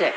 Sick.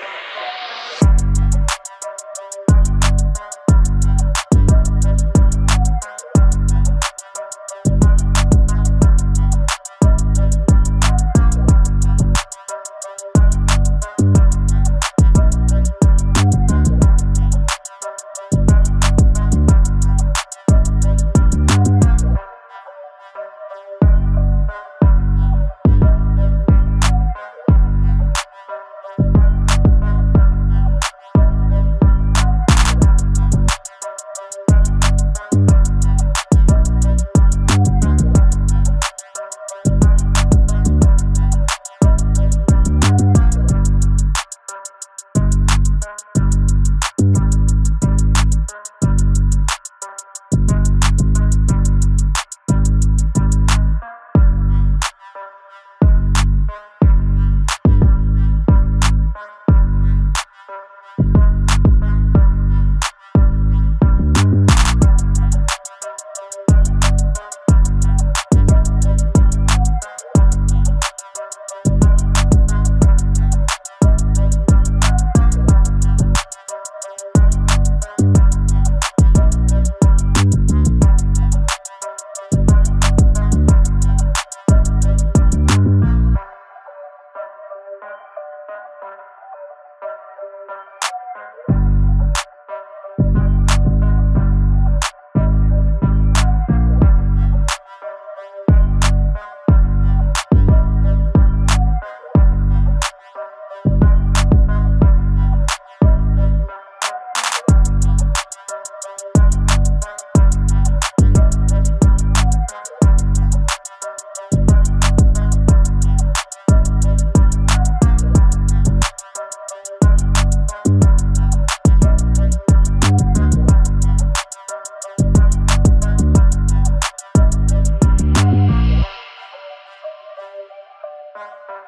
Thank